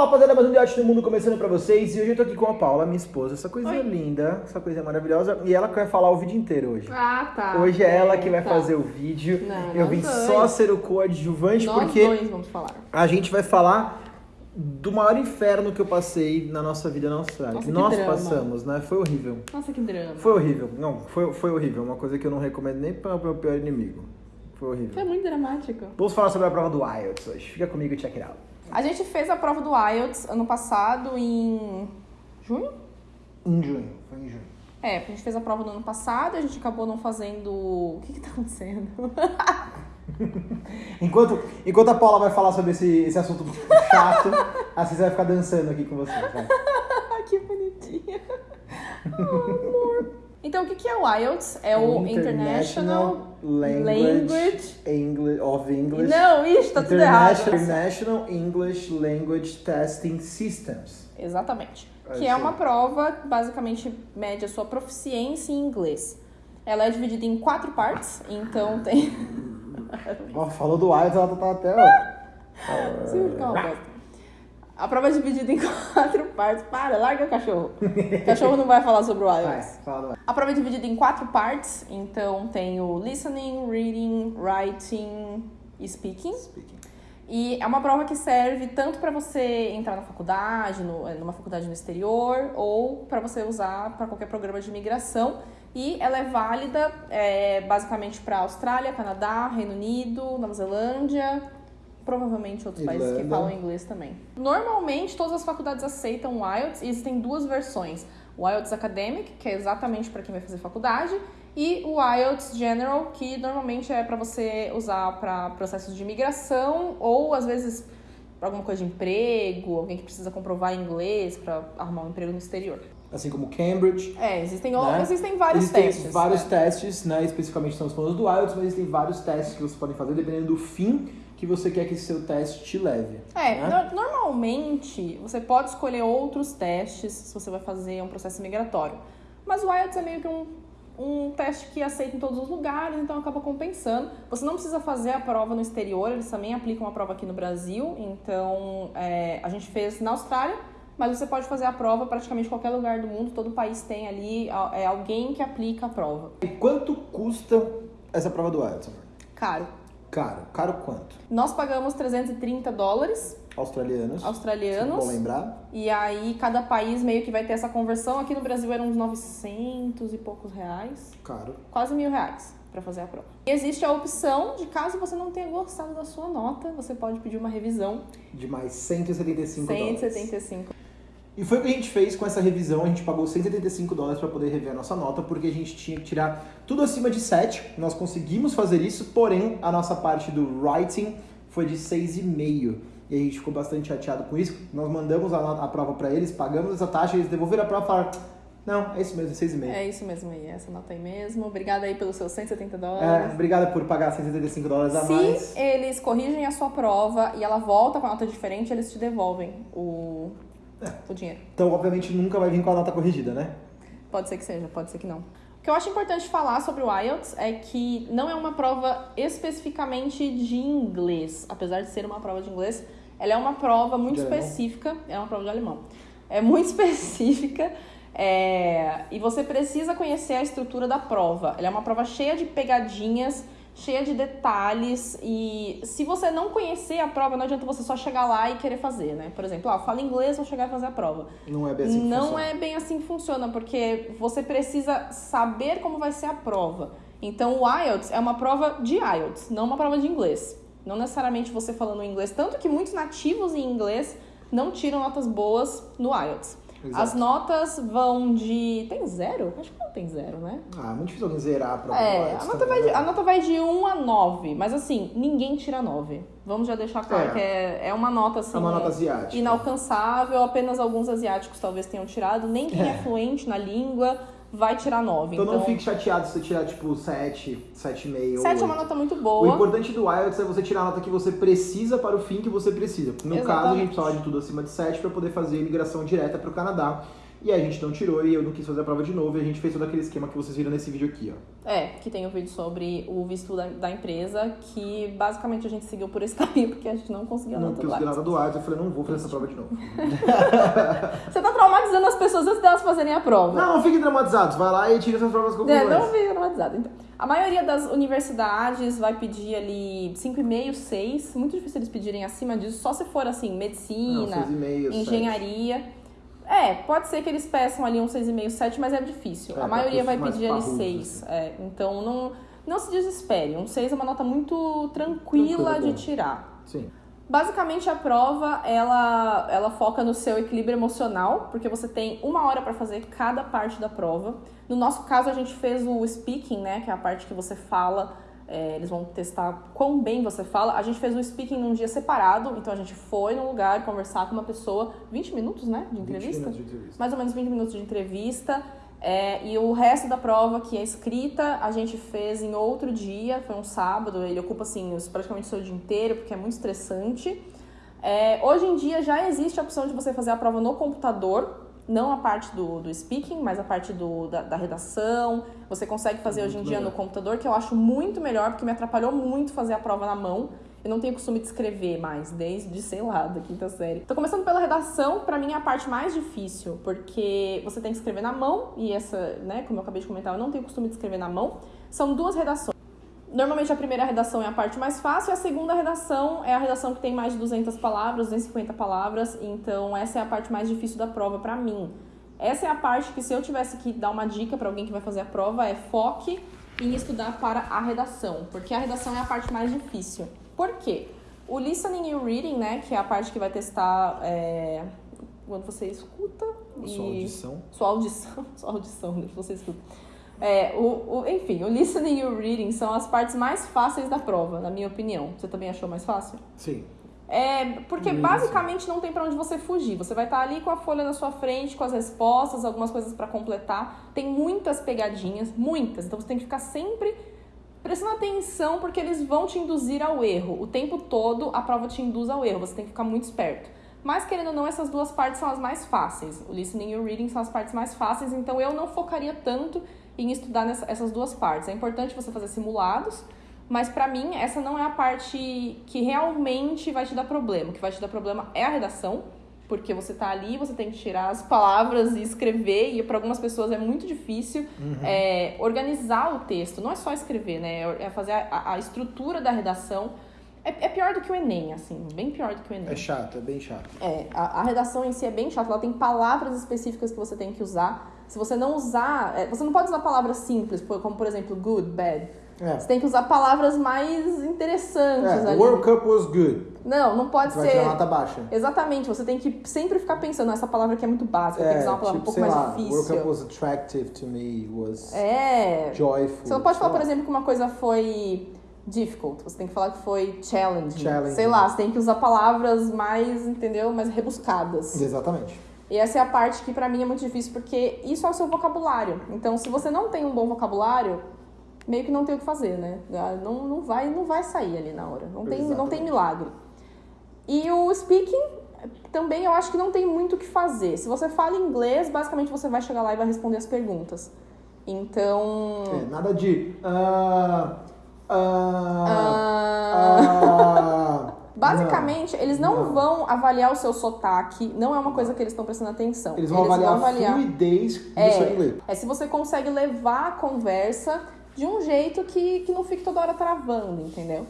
Fala rapaziada, mais um Debate no Mundo começando pra vocês e hoje eu tô aqui com a Paula, minha esposa, essa coisa Oi. linda, essa coisa maravilhosa e ela que vai falar o vídeo inteiro hoje. Ah, tá. Hoje é ela que vai tá. fazer o vídeo, Não, eu vim dois. só ser o coadjuvante Nós porque dois vamos falar. a gente vai falar do maior inferno que eu passei na nossa vida na Austrália. Nossa, que Nós drama. passamos, né? Foi horrível. Nossa, que drama. Foi horrível. Não, foi, foi horrível. Uma coisa que eu não recomendo nem para o meu pior inimigo. Foi horrível. Foi muito dramático. Vamos falar sobre a prova do IELTS hoje. Fica comigo e check it out. A gente fez a prova do IELTS ano passado em junho? Em junho. Foi em junho. É, a gente fez a prova no ano passado, a gente acabou não fazendo. O que que tá acontecendo? Enquanto, enquanto a Paula vai falar sobre esse, esse assunto chato, a Cissa vai ficar dançando aqui com. Vai. Ah, que bonitinha. Oh, amor. Então, o que que é o IELTS? É o International Language, Engli- of English. Não, isso, tá tudo errado. International English Language Testing Systems. Exatamente. É Que isso é uma prova que basicamente mede a sua proficiência em inglês. Ela é dividida em quatro partes, então tem. Ó, falou do IELTS, ela tá até... ó. Uma bosta. A prova é dividida em quatro partes. Para, larga o cachorro. O cachorro não vai falar sobre o Vai, do IELTS. A prova é dividida em quatro partes, então tem o listening, reading, writing e speaking. Speaking. E é uma prova que serve tanto para você entrar na faculdade, no- eh, numa faculdade no exterior, ou para você usar para qualquer programa de imigração. E ela é válida eh, basicamente para Austrália, Canadá, Reino Unido, Nova Zelândia, provavelmente outros países que Irlanda. falam inglês também. Normalmente todas as faculdades aceitam o IELTS e existem duas versões. O IELTS Academic, que é exatamente para quem vai fazer faculdade, e o IELTS General, que normalmente é para você usar para processos de imigração ou às vezes para alguma coisa de emprego, alguém que precisa comprovar inglês para arrumar um emprego no exterior. Assim como Cambridge. É, existem, né? existem vários existem testes. vários né? testes, né? Especificamente estamos falando do IELTS, mas existem vários testes que você pode fazer dependendo do fim que você quer que esse seu teste te leve. É, né? no- normalmente você pode escolher outros testes se você vai fazer um processo migratório. Mas o IELTS é meio que um, um teste que aceita em todos os lugares, então acaba compensando. Você não precisa fazer a prova no exterior, eles também aplicam a prova aqui no Brasil. Então é, a gente fez na Austrália, mas você pode fazer a prova praticamente em qualquer lugar do mundo, todo país tem ali é, alguém que aplica a prova. E quanto custa essa prova do IELTS? Caro. Caro. Caro quanto? Nós pagamos 330 dólares Australianos. australianos. Bom lembrar. E aí cada país meio que vai ter essa conversão. Aqui no Brasil eram uns 900 e poucos reais, Caro. quase mil reais para fazer a prova. E existe a opção de caso você não tenha gostado da sua nota, você pode pedir uma revisão. De mais 175 dólares. 175. E foi o que a gente fez com essa revisão. A gente pagou 175 dólares para poder rever a nossa nota, porque a gente tinha que tirar tudo acima de 7. Nós conseguimos fazer isso, porém a nossa parte do writing foi de 6,5. E a gente ficou bastante chateado com isso. Nós mandamos a, a prova para eles, pagamos essa taxa, eles devolveram a prova e falaram: Não, é isso mesmo, é 6,5. É isso mesmo aí, essa nota aí mesmo. Obrigada aí pelos seus 170 É, dólares. obrigada por pagar 175 dólares a Se mais. eles corrigem a sua prova e ela volta com a nota diferente, eles te devolvem o, o dinheiro. Então, obviamente, nunca vai vir com a nota corrigida, né? Pode ser que seja, pode ser que não. O que eu acho importante falar sobre o IELTS é que não é uma prova especificamente de inglês. Apesar de ser uma prova de inglês, ela é uma prova muito De alemão? específica. É uma prova de alemão. É muito específica. é, e você precisa conhecer a estrutura da prova. Ela é uma prova cheia de pegadinhas, cheia de detalhes. E se você não conhecer a prova, não adianta você só chegar lá e querer fazer, né? Por exemplo, ah, eu falo inglês, vou chegar e fazer a prova. Não é bem assim que não funciona. é bem assim que funciona, porque você precisa saber como vai ser a prova. Então, o IELTS é uma prova de IELTS, não uma prova de inglês. Não necessariamente você falando inglês, tanto que muitos nativos em inglês não tiram notas boas no IELTS. Exato. As notas vão de. Tem zero? Acho que não tem zero, né? Ah, muito difícil alguém zerar a prova É, a nota, também, vai de, né? a nota vai de 1 a 9, mas assim, ninguém tira 9. Vamos já deixar claro É. que é, é uma nota assim. É uma nota asiática. inalcançável, apenas alguns asiáticos talvez tenham tirado, nem quem é, É. fluente na língua vai tirar 9. Então, Então, não fique chateado se você tirar tipo 7, 7,5 ou 7 é uma 8. nota muito O boa. importante do IELTS é você tirar a nota que você precisa para o fim que você precisa. No caso, a gente precisava de tudo acima de 7 para poder fazer a imigração direta para o Canadá. E aí a gente não tirou e eu não quis fazer a prova de novo e a gente fez todo aquele esquema que vocês viram nesse vídeo aqui, ó. É, que tem o um vídeo sobre o visto da, da, empresa, que basicamente a gente seguiu por esse caminho, porque a gente não conseguiu não, nada do Não nada do Arts, eu falei, não vou fazer essa prova de novo. Você tá traumatizando as pessoas antes delas fazerem a prova. Não, não fiquem traumatizados, vai lá e tira essas provas com É, não fiquem traumatizados. Então, a maioria das universidades vai pedir ali 5,5, 6. Muito difícil eles pedirem acima disso, só se for assim, medicina, não, 6,5, engenharia. 7. É, pode ser que eles peçam ali um 6,5, 7, mas é difícil. É, a maioria vai pedir ali 6. Assim. É, então não, não se desespere. Um 6 é uma nota muito tranquila Tranquilo, de tirar. Sim. Basicamente a prova ela, ela foca no seu equilíbrio emocional, porque você tem uma hora para fazer cada parte da prova. No nosso caso a gente fez o speaking, né, que é a parte que você fala é, eles vão testar quão bem você fala. A gente fez o speaking num dia separado, então a gente foi num lugar conversar com uma pessoa, 20 minutos, né, de entrevista? De entrevista. Mais ou menos 20 minutos de entrevista. É, e o resto da prova, que é escrita, a gente fez em outro dia, foi um sábado, ele ocupa assim praticamente o seu dia inteiro, porque é muito estressante. É, hoje em dia já existe a opção de você fazer a prova no computador, não a parte do, do speaking, mas a parte do, da, da redação. Você consegue fazer hoje em dia no computador, que eu acho muito melhor, porque me atrapalhou muito fazer a prova na mão. Eu não tenho costume de escrever mais, desde, sei lá, da quinta série. Tô começando pela redação, para mim é a parte mais difícil, porque você tem que escrever na mão, e essa, né, como eu acabei de comentar, eu não tenho costume de escrever na mão. São duas redações. Normalmente a primeira redação é a parte mais fácil, a segunda redação é a redação que tem mais de 200 palavras, 250 palavras, então essa é a parte mais difícil da prova para mim. Essa é a parte que se eu tivesse que dar uma dica para alguém que vai fazer a prova é foque em estudar para a redação, porque a redação é a parte mais difícil. Por quê? O listening e o reading, né, que é a parte que vai testar é, quando você escuta sua audição, sua audição, sua audição, né, você escuta é, o, o, enfim, o listening e o reading são as partes mais fáceis da prova, na minha opinião. Você também achou mais fácil? Sim. É, porque basicamente não tem para onde você fugir. Você vai estar tá ali com a folha na sua frente, com as respostas, algumas coisas para completar. Tem muitas pegadinhas, muitas. Então você tem que ficar sempre prestando atenção porque eles vão te induzir ao erro. O tempo todo a prova te induz ao erro. Você tem que ficar muito esperto. Mas querendo ou não, essas duas partes são as mais fáceis. O listening e o reading são as partes mais fáceis, então eu não focaria tanto em estudar nessa, essas duas partes. É importante você fazer simulados, mas para mim essa não é a parte que realmente vai te dar problema. O que vai te dar problema é a redação, porque você tá ali, você tem que tirar as palavras e escrever, e para algumas pessoas é muito difícil uhum. é, organizar o texto. Não é só escrever, né? É fazer a, a estrutura da redação. É, é, pior do que o Enem, assim, bem pior do que o Enem. É chato, é bem chato. É, a, a redação em si é bem chata, ela tem palavras específicas que você tem que usar. Se você não usar. É, você não pode usar palavras simples, como por exemplo good, bad. É. Você tem que usar palavras mais interessantes é, ali. World Cup was good. Não, não pode você ser. Vai nota baixa. Exatamente, você tem que sempre ficar pensando, essa palavra aqui é muito básica, é, tem que usar uma palavra tipo, um pouco mais lá, difícil. World Cup was attractive to me, was é. joyful. Você não pode falar, por exemplo, que uma coisa foi difficult, você tem que falar que foi challenging. challenging. Sei lá, você tem que usar palavras mais, entendeu, mais rebuscadas. Exatamente. E essa é a parte que para mim é muito difícil, porque isso é o seu vocabulário. Então, se você não tem um bom vocabulário, meio que não tem o que fazer, né? Ah, não, não, vai, não vai sair ali na hora. Não tem, não tem milagre. E o speaking, também eu acho que não tem muito o que fazer. Se você fala inglês, basicamente você vai chegar lá e vai responder as perguntas. Então. É, nada de. Uh, uh, uh, Basicamente, não, eles não, não, vão avaliar o seu sotaque, não é uma coisa que eles estão prestando atenção. Eles vão eles avaliar, vão avaliar a fluidez do é, seu inglês. É se você consegue levar a conversa de um jeito que, que não fique toda hora travando, entendeu?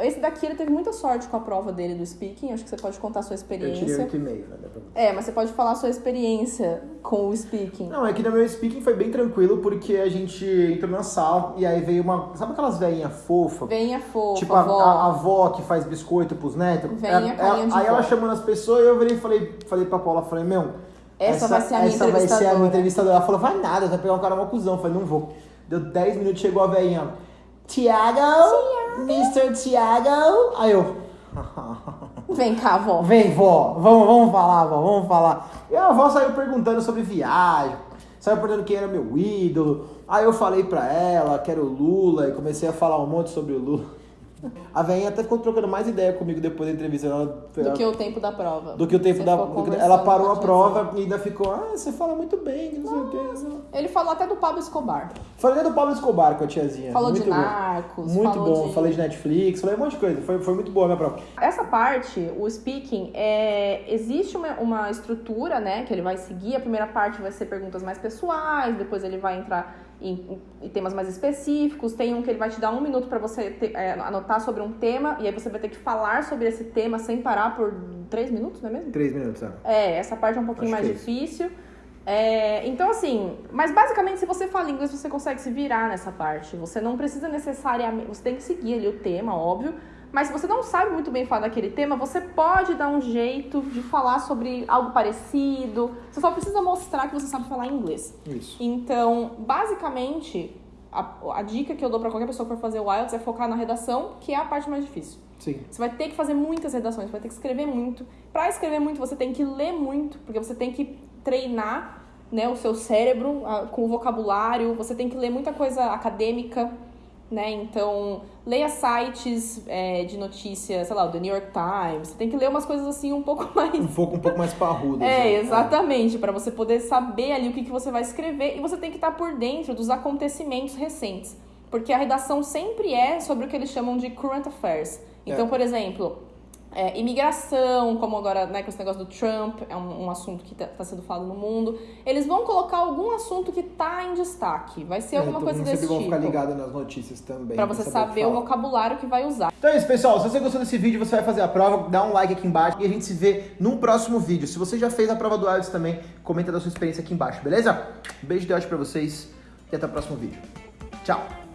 Esse daqui ele teve muita sorte com a prova dele do speaking. Acho que você pode contar a sua experiência. Eu tirei 8,5, né? É, mas você pode falar a sua experiência com o speaking. Não, é que no meu speaking foi bem tranquilo, porque a gente entrou na sala e aí veio uma. Sabe aquelas velhinhas fofas? Veinha fofa. Tipo a avó. A, a avó que faz biscoito pros netos. Veinha é, é, Aí ela chamando as pessoas e eu virei e falei, falei pra Paula, falei, meu. Essa, essa vai ser a minha essa vai ser a minha entrevistadora. Ela falou, vai nada, vai pegar um cara uma cuzão. Eu falei, não vou. Deu 10 minutos, chegou a velhinha. Tiago, Mr. Tiago. Aí eu. Vem cá, vó. Vem, vó. Vamos, vamos falar, vó. Vamos falar. E a avó saiu perguntando sobre viagem. Saiu perguntando quem era meu ídolo. Aí eu falei pra ela que era o Lula e comecei a falar um monte sobre o Lula. A velhinha até ficou trocando mais ideia comigo depois da entrevista. Ela, Do que o tempo da prova. do que o tempo Você da. que- ela parou a prova e ainda ficou, ah, você fala muito bem, que não sei o quê. Ele falou até do Pablo Escobar. Falei do Pablo Escobar com a tiazinha. Falou muito de bom. Narcos. Muito bom. de- Falei de Netflix, falei um monte de coisa. Foi, foi muito boa a minha prova. Essa parte, o speaking, é, existe uma, uma estrutura, né, que ele vai seguir. A primeira parte vai ser perguntas mais pessoais, depois ele vai entrar em, em temas mais específicos. Tem um que ele vai te dar um minuto para você ter- é, anotar sobre um tema, e aí você vai ter que falar sobre esse tema sem parar por três minutos, não é mesmo? Três minutos, né? É, essa parte é um pouquinho Acho mais é difícil. É, então, assim, mas basicamente, se você fala inglês, você consegue se virar nessa parte. Você não precisa necessariamente. Você tem que seguir ali o tema, óbvio. Mas se você não sabe muito bem falar daquele tema, você pode dar um jeito de falar sobre algo parecido. Você só precisa mostrar que você sabe falar inglês. Isso. Então, basicamente, a, a dica que eu dou pra qualquer pessoa que for fazer o IELTS é focar na redação, que é a parte mais difícil. Sim. Você vai ter que fazer muitas redações, você vai ter que escrever muito. Para escrever muito, você tem que ler muito, porque você tem que treinar né, o seu cérebro ah, com o vocabulário, você tem que ler muita coisa acadêmica, né? Então, leia sites é, de notícias, sei lá, o The New York Times. Você tem que ler umas coisas assim um pouco mais Um pouco, um pouco mais parrudo. é, assim. exatamente, para você poder saber ali o que, que você vai escrever e você tem que estar por dentro dos acontecimentos recentes. Porque a redação sempre é sobre o que eles chamam de current affairs. Então, É. por exemplo, é, imigração, como agora né, com esse negócio do Trump, é um, um assunto que está sendo falado no mundo. Eles vão colocar algum assunto que está em destaque. Vai ser É, alguma todo coisa desse sempre vão tipo. ficar ligado nas notícias também. Pra você saber o fala. vocabulário que vai usar. Então é isso, pessoal. Se você gostou desse vídeo, você vai fazer a prova, dá um like aqui embaixo e a gente se vê num próximo vídeo. Se você já fez a prova do IELTS também, comenta da sua experiência aqui embaixo, beleza? Um beijo de ódio pra vocês e até o próximo vídeo. Tchau!